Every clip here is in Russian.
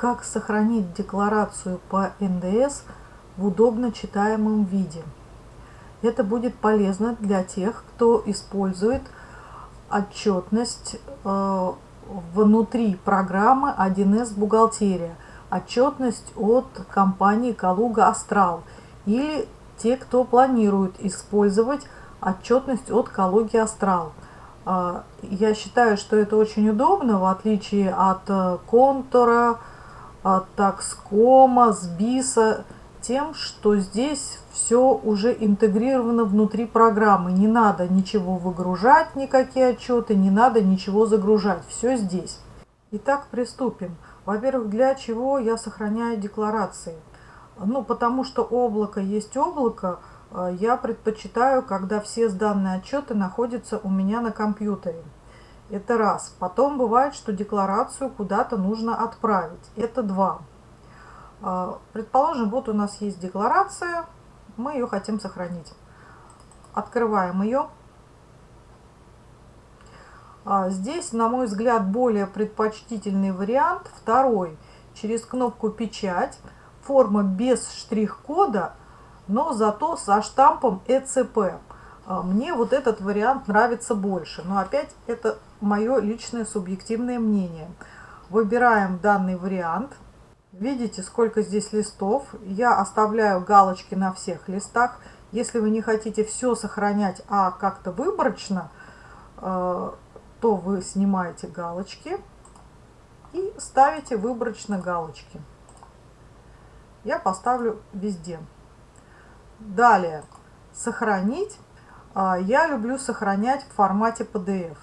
как сохранить декларацию по НДС в удобно читаемом виде. Это будет полезно для тех, кто использует отчетность э, внутри программы 1С бухгалтерия, отчетность от компании Калуга Астрал или те, кто планирует использовать отчетность от Калуги Астрал. Э, я считаю, что это очень удобно, в отличие от э, контура, такскома, сбиса, тем, что здесь все уже интегрировано внутри программы. Не надо ничего выгружать, никакие отчеты, не надо ничего загружать. Все здесь. Итак, приступим. Во-первых, для чего я сохраняю декларации? Ну, потому что облако есть облако, э, я предпочитаю, когда все сданные отчеты находятся у меня на компьютере. Это раз. Потом бывает, что декларацию куда-то нужно отправить. Это два. А, предположим, вот у нас есть декларация, мы ее хотим сохранить. Открываем ее. А, здесь, на мой взгляд, более предпочтительный вариант. Второй. Через кнопку «Печать». Форма без штрих-кода, но зато со штампом ЭЦП. А, мне вот этот вариант нравится больше. Но опять это мое личное субъективное мнение. Выбираем данный вариант. Видите, сколько здесь листов. Я оставляю галочки на всех листах. Если вы не хотите все сохранять, а как-то выборочно, э, то вы снимаете галочки и ставите выборочно галочки. Я поставлю везде. Далее, сохранить. А, я люблю сохранять в формате PDF.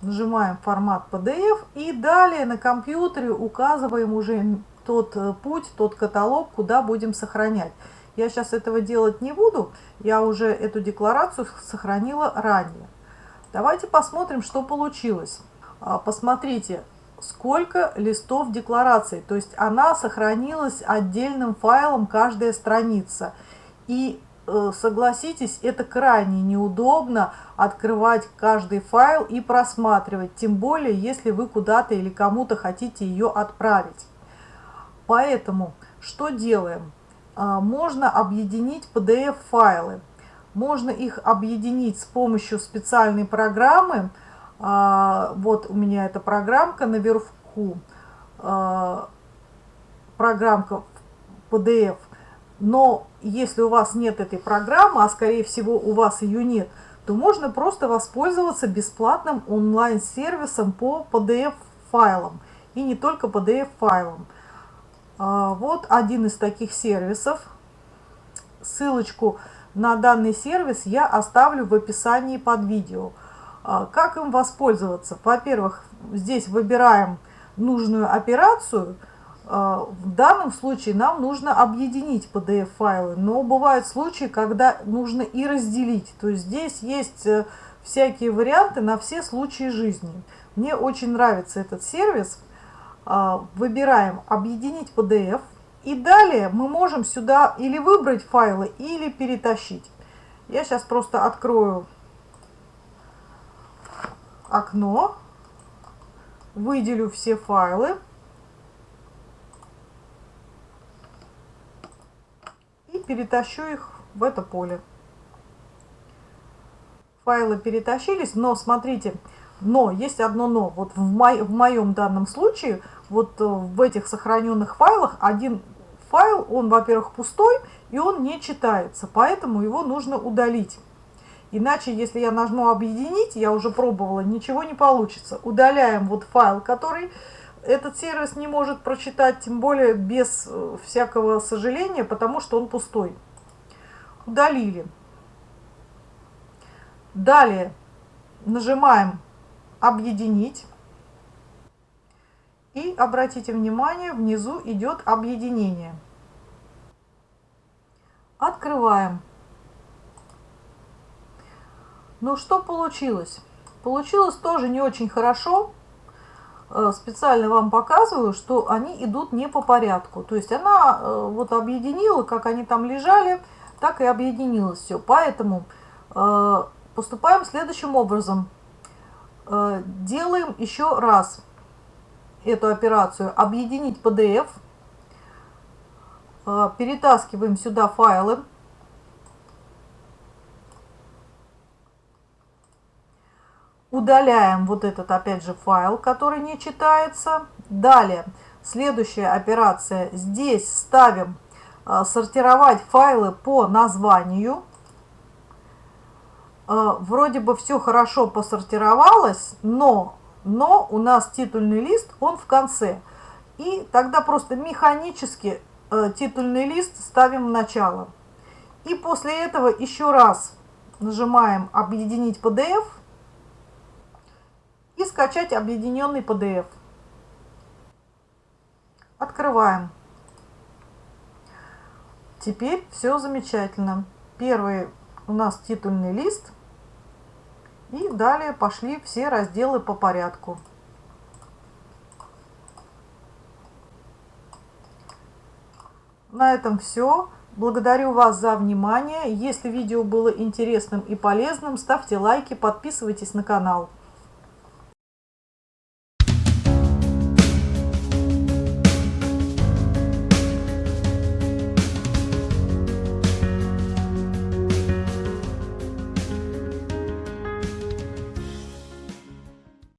Нажимаем формат PDF и далее на компьютере указываем уже тот э, путь, тот каталог, куда будем сохранять. Я сейчас этого делать не буду, я уже эту декларацию сохранила ранее. Давайте посмотрим, что получилось. А, посмотрите, сколько листов декларации. То есть она сохранилась отдельным файлом каждая страница. И согласитесь, это крайне неудобно открывать каждый файл и просматривать, тем более, если вы куда-то или кому-то хотите ее отправить. Поэтому что делаем? А, можно объединить PDF-файлы. Можно их объединить с помощью специальной программы. А, вот у меня эта программка наверху. А, программка PDF но если у вас нет этой программы, а скорее всего у вас ее нет, то можно просто воспользоваться бесплатным онлайн-сервисом по PDF-файлам. И не только PDF-файлам. А, вот один из таких сервисов. Ссылочку на данный сервис я оставлю в описании под видео. А, как им воспользоваться? Во-первых, здесь выбираем нужную операцию – в данном случае нам нужно объединить PDF-файлы, но бывают случаи, когда нужно и разделить. То есть здесь есть э, всякие варианты на все случаи жизни. Мне очень нравится этот сервис. А, выбираем «Объединить PDF». И далее мы можем сюда или выбрать файлы, или перетащить. Я сейчас просто открою окно, выделю все файлы. Перетащу их в это поле. Файлы перетащились, но смотрите, но, есть одно но. Вот в, мо в моем данном случае, вот э, в этих сохраненных файлах, один файл, он, во-первых, пустой, и он не читается, поэтому его нужно удалить. Иначе, если я нажму «Объединить», я уже пробовала, ничего не получится. Удаляем вот файл, который этот сервис не может прочитать, тем более без э, всякого сожаления, потому что он пустой. Удалили. Далее нажимаем «Объединить». И обратите внимание, внизу идет объединение. Открываем. Ну что получилось? Получилось тоже не очень хорошо. Э, специально вам показываю, что они идут не по порядку. То есть она э, вот объединила, как они там лежали, так и объединилось все. Поэтому э, поступаем следующим образом. Делаем еще раз. эту операцию «Объединить PDF». Перетаскиваем сюда файлы. Удаляем вот этот, опять же, файл, который не читается. Далее, следующая операция. Здесь ставим э, сортировать файлы по названию. Э, вроде бы все хорошо посортировалось, но, но у нас титульный лист, он в конце. И тогда просто механически э, титульный лист ставим в начало. И после этого еще раз нажимаем «Объединить PDF» и скачать объединенный PDF. Открываем. Теперь все замечательно. Первый у нас титульный лист – и далее пошли все разделы по порядку. На этом все. Благодарю вас за внимание. Если видео было интересным и полезным, ставьте лайки, подписывайтесь на канал.